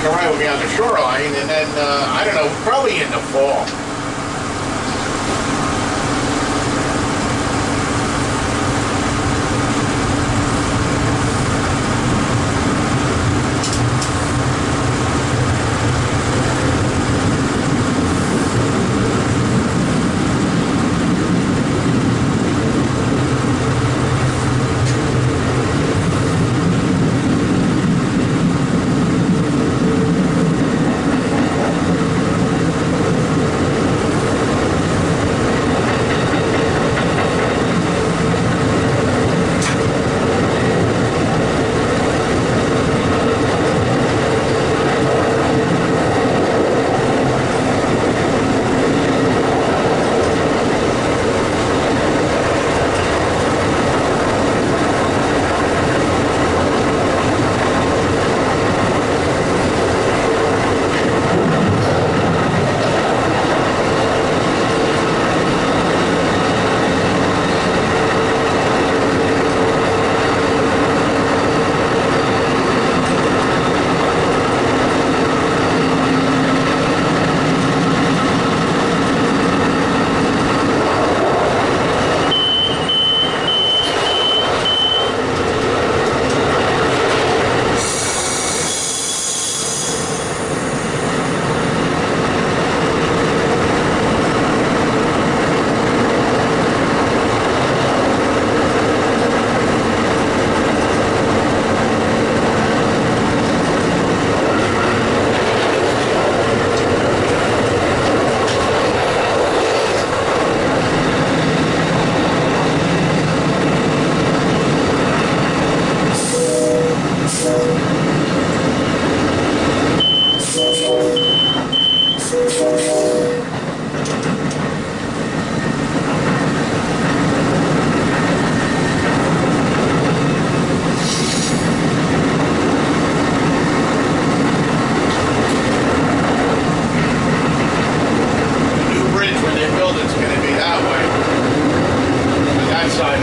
Corral will be on the shoreline, and then, uh, I don't know, probably in the fall.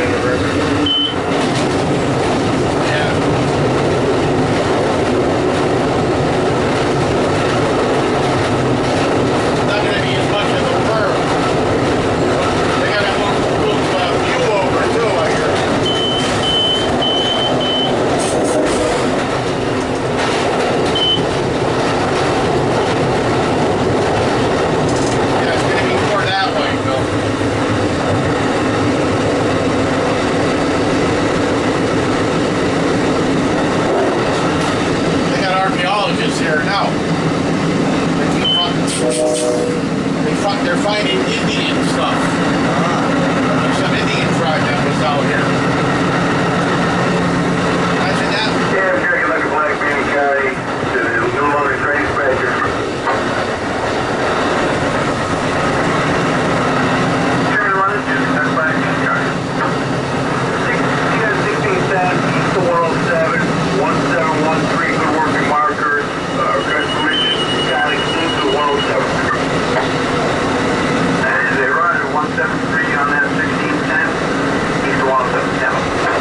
Thank you very much. They're finding Indian stuff. There's some Indian tribe that was out here. on that 1610, east of 177.